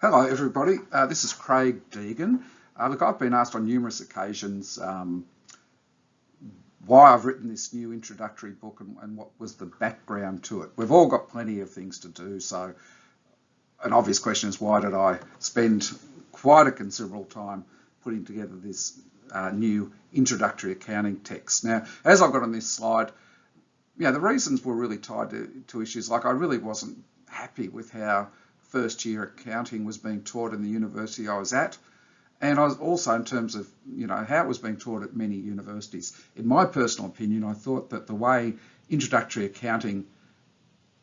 Hello everybody, uh, this is Craig Deegan. Uh, look, I've been asked on numerous occasions um, why I've written this new introductory book and, and, what was the background to it. We've all got plenty of things to do, so an obvious question is why did I spend quite a considerable time putting together this uh, new introductory accounting text. Now, as I've got on this slide, yeah, the reasons were really tied to, to issues like I really wasn't happy with how first year accounting was being taught in the university I was at. And I was also in terms of, you know, how it was being taught at many universities. In my personal opinion, I thought that the way introductory accounting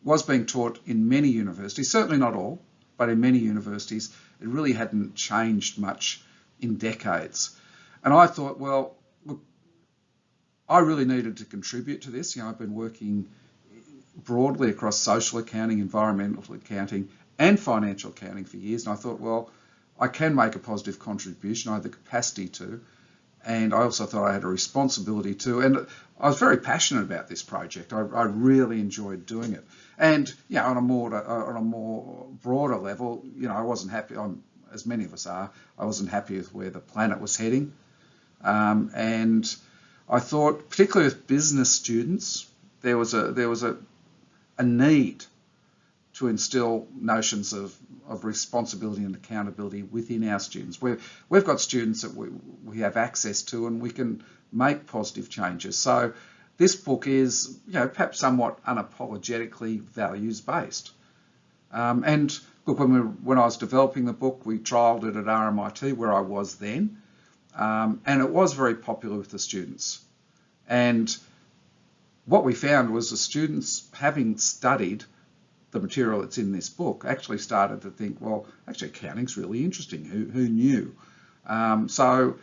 was being taught in many universities, certainly not all, but in many universities, it really hadn't changed much in decades. And I thought, well, look, I really needed to contribute to this. You know, I've been working broadly across social accounting, environmental accounting, and financial accounting for years. And I thought, well, I can make a positive contribution. I had the capacity to. And I also thought I had a responsibility to. And I was very passionate about this project. I, I really enjoyed doing it. And yeah, on a more on a more broader level, you know, I wasn't happy. I'm, as many of us are. I wasn't happy with where the planet was heading. Um, and I thought, particularly with business students, there was a there was a a need to instill notions of, of responsibility and accountability within our students. we we've got students that we, we have access to and we can make positive changes. So this book is, you know, perhaps somewhat unapologetically values-based. Um, and look, when, we, when I was developing the book, we trialled it at RMIT, where I was then, um, and it was very popular with the students. And what we found was the students, having studied the material that's in this book, actually started to think, well, actually accounting's really interesting. Who, who knew? Um, so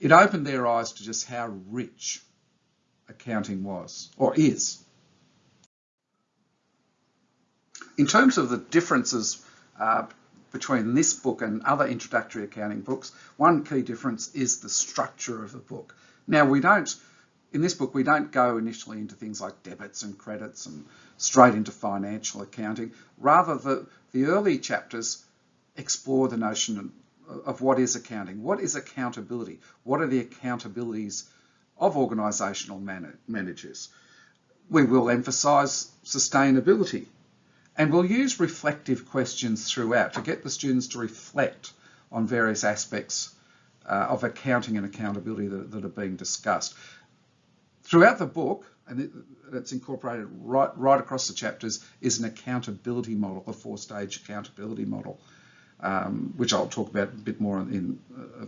it opened their eyes to just how rich accounting was, or is. In terms of the differences uh, between this book and other introductory accounting books, one key difference is the structure of the book. Now we don't, in this book, we don't go initially into things like debits and credits and straight into financial accounting. Rather, the, the early chapters explore the notion of, what is accounting, what is accountability, what are the accountabilities of organisational man managers. We will emphasise sustainability and we'll use reflective questions throughout to get the students to reflect on various aspects uh, of accounting and accountability that, that, are being discussed. Throughout the book, and that's incorporated right, right across the chapters, is an accountability model, a four-stage accountability model, um, which I'll talk about a bit more in a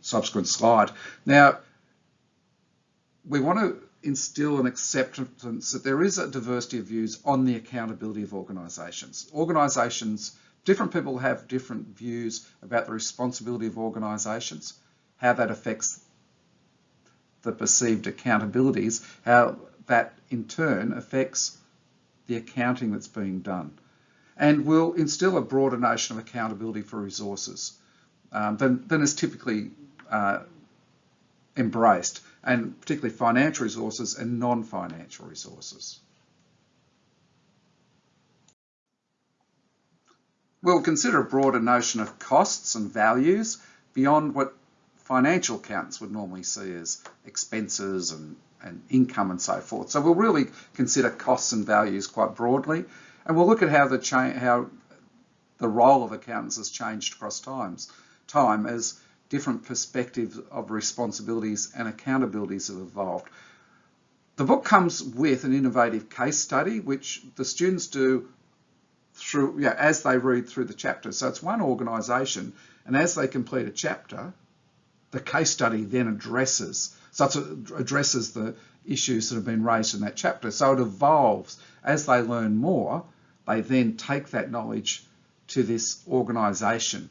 subsequent slide. Now, we want to instill an acceptance that there is a diversity of views on the accountability of organisations. Organisations, different people have different views about the responsibility of organisations, how that affects the perceived accountabilities, how that in turn affects the accounting that's being done. And will instill a broader notion of accountability for resources um, than, than is typically uh, embraced, and particularly financial resources and non-financial resources. We'll consider a broader notion of costs and values beyond what financial accountants would normally see as expenses and, and income and so forth. So we'll really consider costs and values quite broadly, and we'll look at how the how the role of accountants has changed across times, time as different perspectives of responsibilities and accountabilities have evolved. The book comes with an innovative case study, which the students do through, yeah, as they read through the chapter. So it's one organisation, and as they complete a chapter, the case study then addresses, it addresses the issues that have been raised in that chapter. So it evolves. As they learn more, they then take that knowledge to this organisation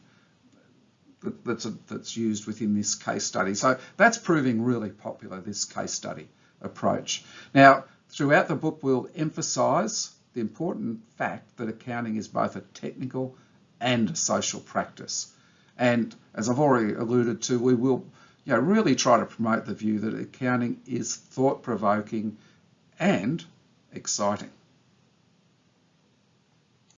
that's, a, that's used within this case study. So that's proving really popular, this case study approach. Now, throughout the book, we'll emphasise the important fact that accounting is both a technical and a social practice. And as I've already alluded to, we will you know, really try to promote the view that accounting is thought-provoking and exciting.